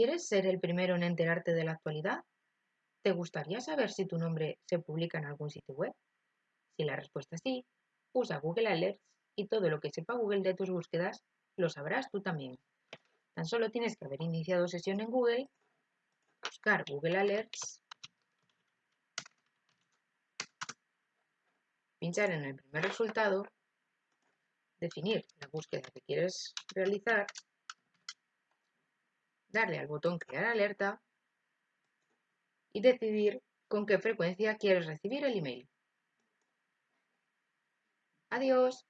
¿Quieres ser el primero en enterarte de la actualidad? ¿Te gustaría saber si tu nombre se publica en algún sitio web? Si la respuesta es sí, usa Google Alerts y todo lo que sepa Google de tus búsquedas lo sabrás tú también. Tan solo tienes que haber iniciado sesión en Google, buscar Google Alerts, pinchar en el primer resultado, definir la búsqueda que quieres realizar darle al botón Crear alerta y decidir con qué frecuencia quieres recibir el email. Adiós.